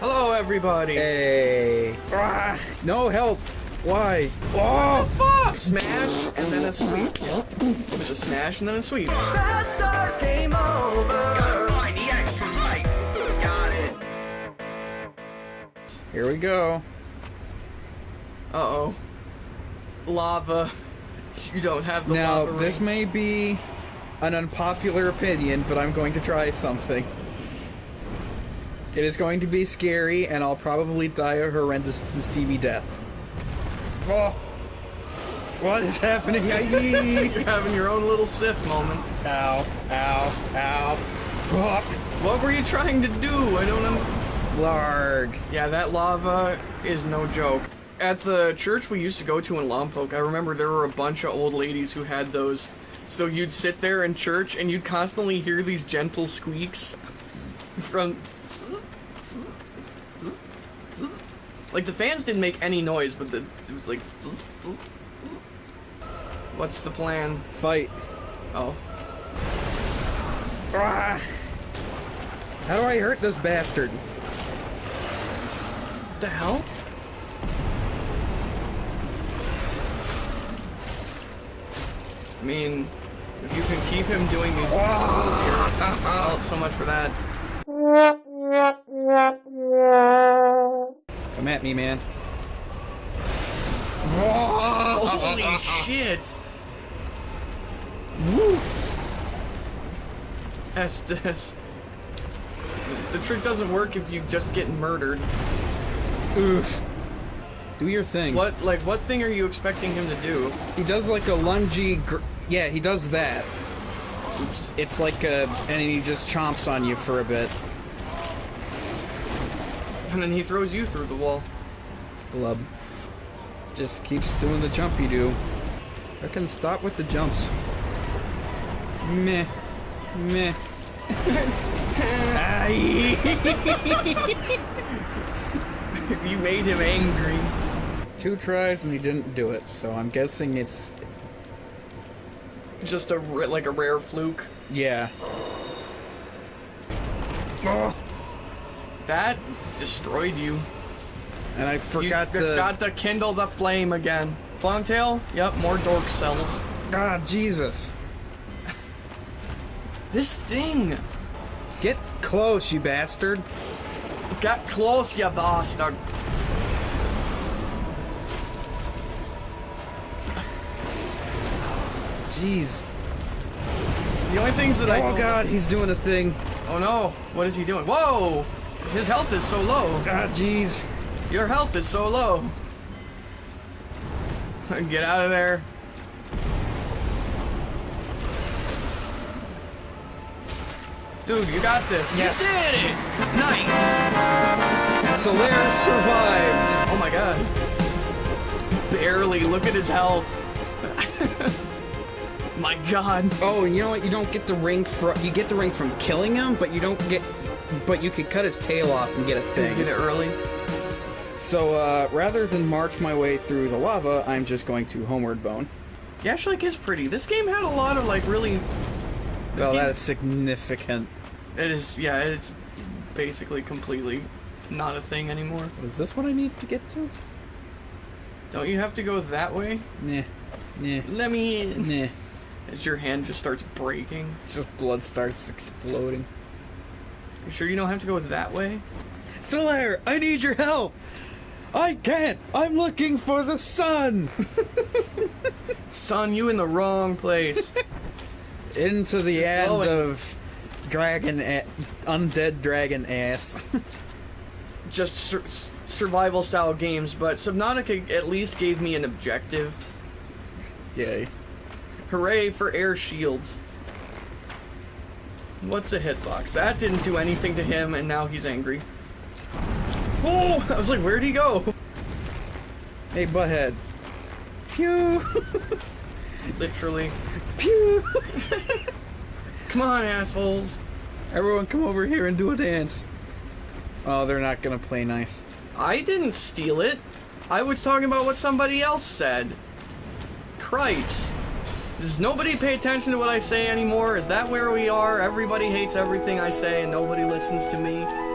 Hello, everybody. Hey. Ah, no help. Why? Oh, Fuck! Smash and then a sweep. There's a smash and then a sweep. Bad game over. I need extra life. Got it. here we go. Uh oh. Lava. You don't have the Now, lava this may be an unpopular opinion, but I'm going to try something. It is going to be scary, and I'll probably die a horrendous and steamy death. Oh. What is happening? You're having your own little Sith moment. ow, ow, ow. Oh. What were you trying to do? I don't know. Larg. Yeah, that lava is no joke. At the church we used to go to in Lompoc, I remember there were a bunch of old ladies who had those. So you'd sit there in church and you'd constantly hear these gentle squeaks from. Like the fans didn't make any noise, but the it was like. What's the plan? Fight. Oh, Ah. How do I hurt this bastard? what the hell? I mean, if you can keep him doing these. well, so much for that. Me, man. Holy uh, uh, uh, shit! Woo. Estus. The trick doesn't work if you just get murdered. Oof. Do your thing. What, like, what thing are you expecting him to do? He does like a lungy. Gr- yeah, he does that. Oops. It's like a, and he just chomps on you for a bit. And then he throws you through the wall. Glub. Just keeps doing the jump you do. I can stop with the jumps. Meh. Meh. you made him angry. Two tries and he didn't do it, so I'm guessing it's Just a, like a rare fluke. yeah. That destroyed you. And I You forgot the forgot to kindle the flame again. Longtail? Yep, more dork cells. Ah, Jesus. This thing! Get close, you bastard. Got close, you bastard. Jeez. The only things that I Oh god, he's doing a thing. Oh no, what is he doing? Whoa! His health is so low. Ah, jeez. Your health is so low. Get out of there. Dude, you got this. Yes. You did it! Nice! And Solaire survived. Oh my god. Barely. Look at his health. my god. Oh, and you know what? You don't get the ring from you get the ring from killing him, but you don't get but you could cut his tail off and get a thing. Get it early. So uh, rather than march my way through the lava, I'm just going to homeward bone. Izalith is pretty. This game had a lot of like really. Well, game- that is significant. It is, yeah, it's basically completely not a thing anymore. Is this what I need to get to? Don't you have to go that way? Nah, nah, Let me in. nah. As your hand just starts breaking. Just blood starts exploding. You sure you don't have to go that way? Solaire, I need your help. I can't. I'm looking for the sun. Son, you in the wrong place. Into the Just end of dragon, a- undead dragon ass. just sur- survival style games, but Subnautica at least gave me an objective. Yay. Hooray for air shields. What's a hitbox? That didn't do anything to him, and now he's angry. Oh! I was like, where'd he go? Hey, butthead. Pew. Literally. Pew. Come on, assholes. Everyone, come over here and do a dance. Oh, they're not gonna play nice. I didn't steal it. I was talking about what somebody else said. Cripes. Does nobody pay attention to what I say anymore? Is that where we are? Everybody hates everything I say and nobody listens to me?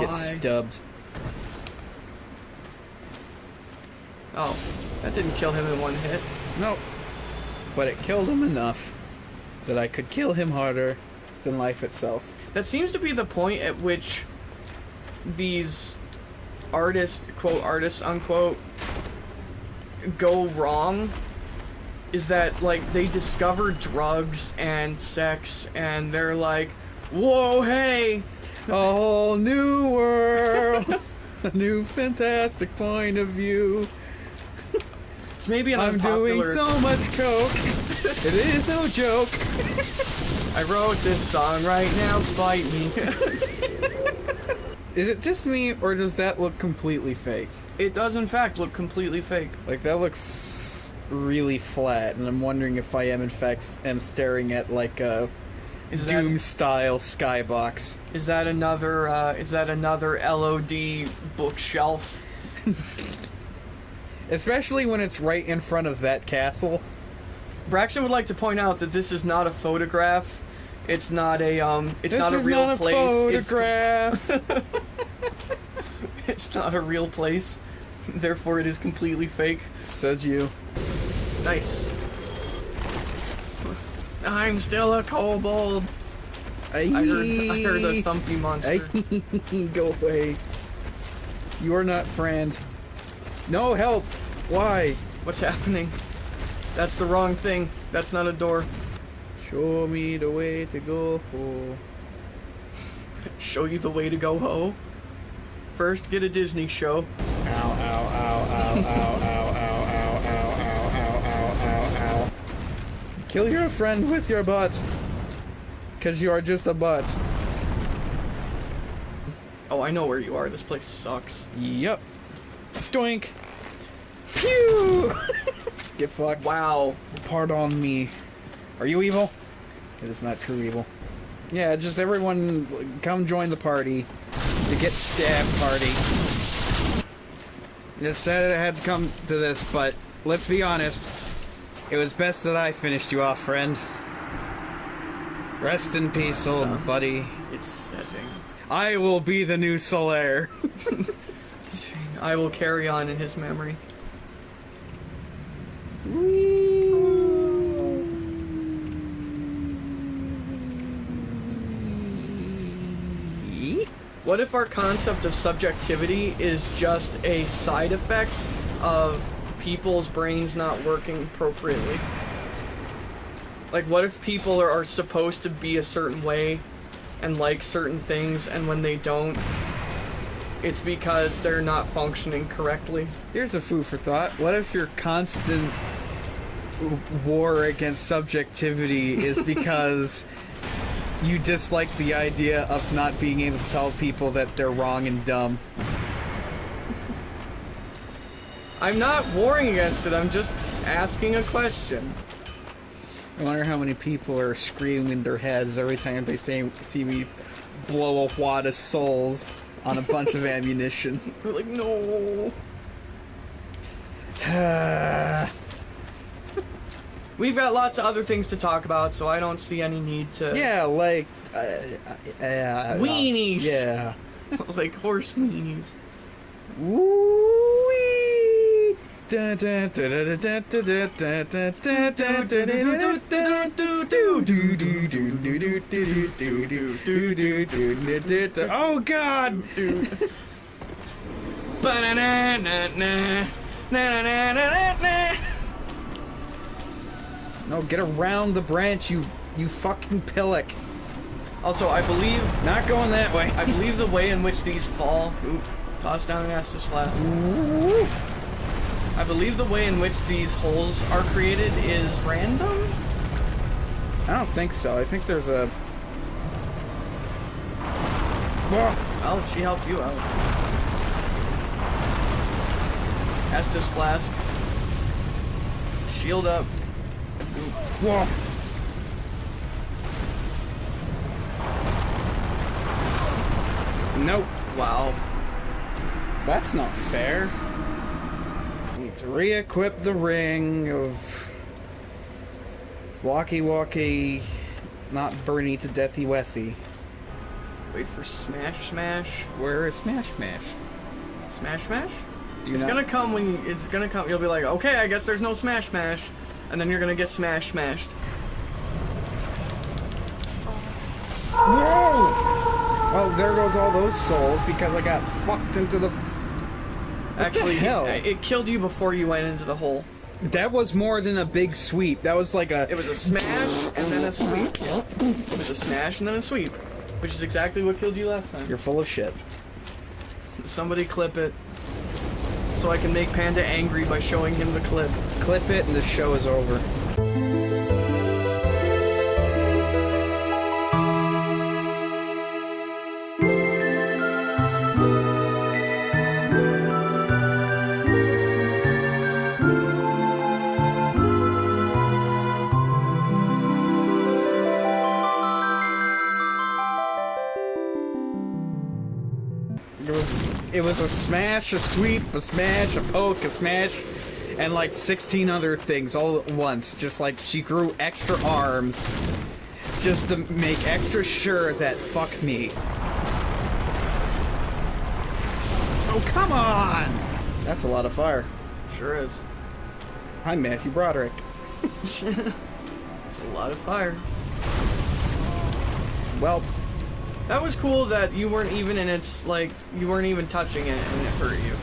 Get stubbed. Oh, that didn't kill him in one hit. Nope. But it killed him enough that I could kill him harder than life itself. That seems to be the point at which these artists, quote artists, unquote, go wrong. Is that like they discover drugs and sex and they're like, whoa, hey, A whole new world, a new fantastic point of view. it's maybe an I'm unpopular. doing so much coke. it is no joke. I wrote this song right now, fight me. Is it just me, or does that look completely fake? it does in fact look completely fake. Like that looks really flat, and I'm wondering if I am in fact am staring at like a Is Doom that style skybox. is that another uh, is that another LOD bookshelf? Especially when it's right in front of that castle. Braxton would like to point out that this is not a photograph. It's not a um. It's this not a is real not a place. photograph. It's, it's not a real place. Therefore, it is completely fake. Says you. Nice. I'm still a kobold. I heard. I heard a thumpy monster. Go away. You are not friend. No help. Why? What's happening? That's the wrong thing. That's not a door. Show me the way to go. Show you the way to go, ho. First, get a Disney show. Ow, ow, ow, ow, ow, ow, ow, ow, ow, ow, ow, ow, ow, ow. Kill your friend with your butt. Cause you are just a butt. Oh, I know where you are. This place sucks. Yep. Stoink. Pew! Get fucked. Wow. Pardon me. Are you evil? It is not true evil. Yeah, just everyone come join the party. The get stabbed party. It said it had to come to this, but let's be honest. It was best that I finished you off, friend. Rest in peace, old buddy. It's setting. I will be the new Solaire. I will carry on in his memory. What if our concept of subjectivity is just a side effect of people's brains not working appropriately? Like, what if people are, are supposed to be a certain way and like certain things, and when they don't, it's because they're not functioning correctly? Here's a food for thought. What if your constant war against subjectivity is because you dislike the idea of not being able to tell people that they're wrong and dumb? I'm not warring against it, I'm just asking a question. I wonder how many people are screaming in their heads every time they say, see me blow a wad of souls on a bunch of ammunition. They're like, no. We've got lots of other things to talk about, so I don't see any need to. yeah, like. Uh, uh, uh, Weenies. Yeah. like horse weenies. Woo-wee. Oh God! No, get around the branch, you you fucking pillock. Also, I believe Not going that way. I believe the way in which these fall. Oop, toss down an Estus flask. Woo. I believe the way in which these holes are created is random. I don't think so. I think there's a. Oh, she helped you out. Estus flask. Shield up. Whoa. Nope. Wow. That's not fair. To re-equip the ring of walkie walkie, not Bernie to deathy wethy. Wait for smash, smash, Where is Smash Smash? smash, smash. You It's gonna come when you, it's gonna come. You'll be like, okay, I guess there's no smash, smash, and then you're gonna get smash, smashed. Whoa! Well, there goes all those souls because I got fucked into the. Actually, hell? It, it killed you before you went into the hole. That was more than a big sweep. That was like a. It was a smash and then a sweep. It was a smash and then a sweep, which is exactly what killed you last time. You're full of shit. Somebody clip it, so I can make Panda angry by showing him the clip. Clip it and the show is over. It was it was a smash, a sweep, a smash, a poke, a smash, and like 16 other things all at once. Just like she grew extra arms just to make extra sure that fuck me. Oh come on! That's a lot of fire. Sure is. Hi Matthew Broderick. It's a lot of fire. Well, That was cool that you weren't even in its like you weren't even touching it and it hurt you.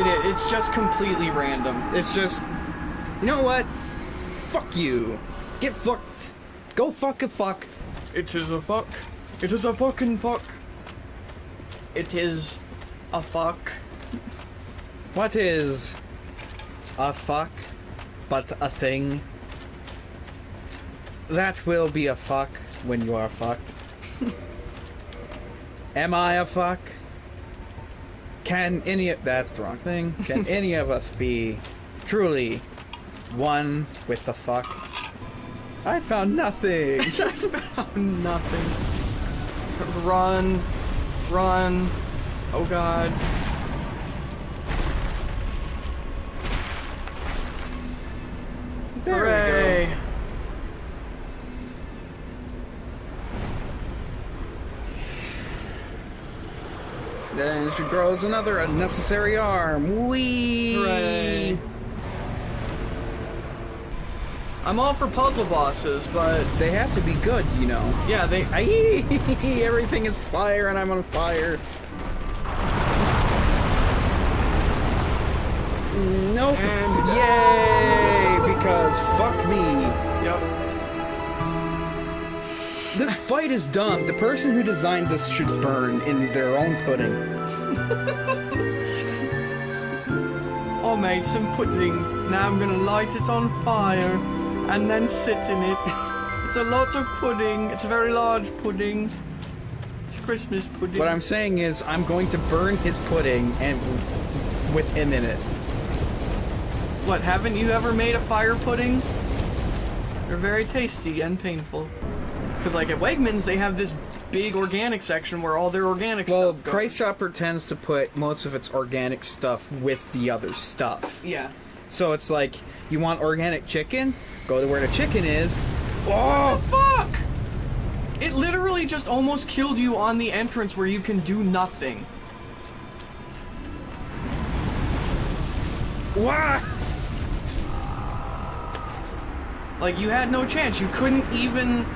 It, it it's just completely random. it's just you know what? Fuck you. Get fucked. Go fuck a fuck. It is a fuck. It is a fucking fuck. It is a fuck. What is a fuck but a thing? That will be a fuck when you are fucked. Am I a fuck? Can any of that's the wrong thing. Can any of us be truly one with the fuck? I found nothing. I found nothing. Run. Run. Oh god. There we go. Hooray. Then she grows another unnecessary arm. Wee. Hooray. I'm all for puzzle bosses, but They have to be good, you know. yeah, they Aye, everything is fire and I'm on fire. Nope. And- Yay! Because fuck me. Yep. This fight is dumb. The person who designed this should burn in their own pudding. Oh, I made some pudding. Now I'm gonna light it on fire and then sit in it. It's a lot of pudding. It's a very large pudding. It's Christmas pudding. What I'm saying is, I'm going to burn his pudding and with him in it. What, haven't you ever made a fire pudding? They're very tasty and painful. Because, like, at Wegmans, they have this big organic section where all their organic Well, stuff Well, Price Chopper tends to put most of its organic stuff with the other stuff. Yeah. So it's like, you want organic chicken? Go to where the chicken is. Oh, Fuck! It literally just almost killed you on the entrance where you can do nothing. Wah! Like, you had no chance. You couldn't even...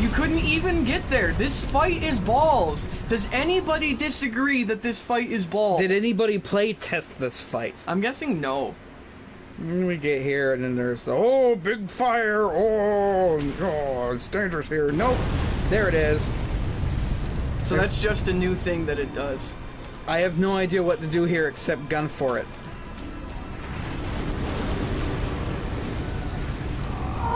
You couldn't even get there. This fight is balls. Does anybody disagree that this fight is balls? Did anybody play test this fight? I'm guessing no. Mm, we get here and then there's the oh big fire oh oh it's dangerous here nope there it is So There's- that's just a new thing that it does. I have no idea what to do here except gun for it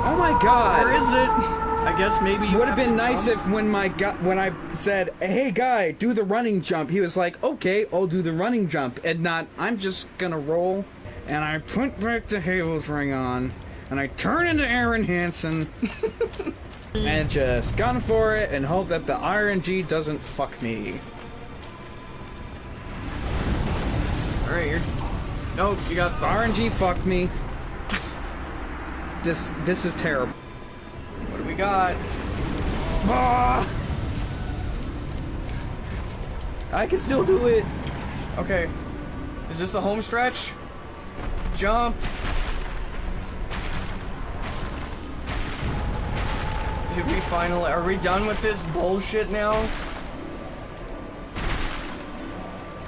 oh my god Where is it? I guess maybe you would have been nice jump. if when my guy when I said hey guy do the running jump he was like okay I'll do the running jump and not I'm just gonna roll and I put back the Havel's ring on and I turn into Aaron Hansen and just gun for it and hope that the RNG doesn't fuck me. All right, you're. Nope, you got fire. RNG fuck me. This this is terrible. We got? Ah! I can still do it. Okay. Is this the home stretch? Jump. Did we finally are we done with this bullshit now?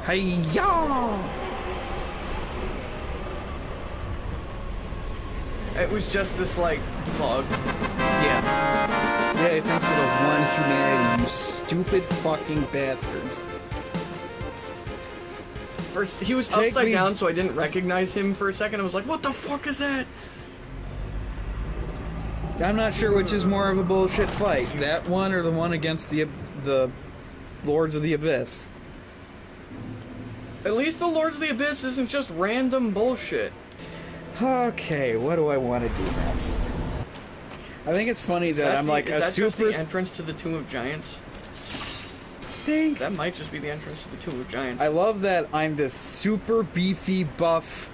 Hey-ya! It was just this like bug. Yeah. Yeah, thanks for the one humanity, you stupid fucking bastards. First he was Take upside me- down so I didn't recognize him for a second. I was like, what the fuck is that? I'm not sure which is more of a bullshit fight. That one or the one against the the Lords of the Abyss. At least the Lords of the Abyss isn't just random bullshit. Okay, what do I want to do next? I think it's funny that, That I'm the- like a super the entrance to the Tomb of Giants? stink. That might just be the entrance to the Tomb of Giants. I love that I'm this super beefy buff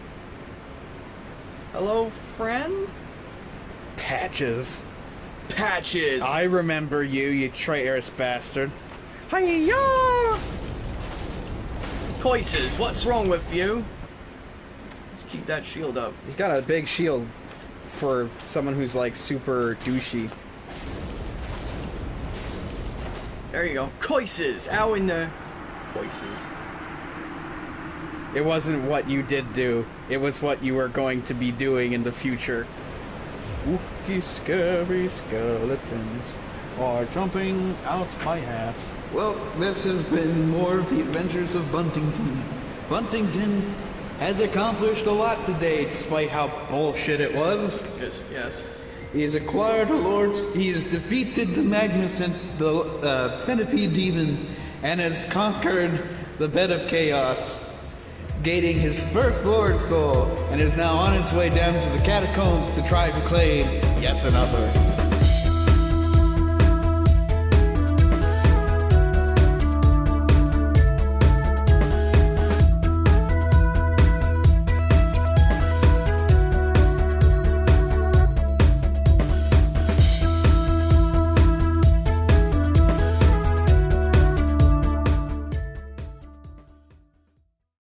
Hello, friend? patches. Patches. I remember you, you traitorous bastard. Hiya! Coises, what's wrong with you? Let's keep that shield up. He's got a big shield for someone who's like super douchey. There you go. Coises, ow in the coises. It wasn't what you did do, it was what you were going to be doing in the future. Spooky, scary skeletons are jumping out my ass. Well, this has been more of the adventures of Buntington. Buntington has accomplished a lot today, despite how bullshit it was. Yes, yes. He has acquired a lord's. He has defeated the Magnicent, the uh, centipede demon, and has conquered the bed of chaos, gaining his first lord soul, and is now on his way down to the catacombs to try to claim yet another.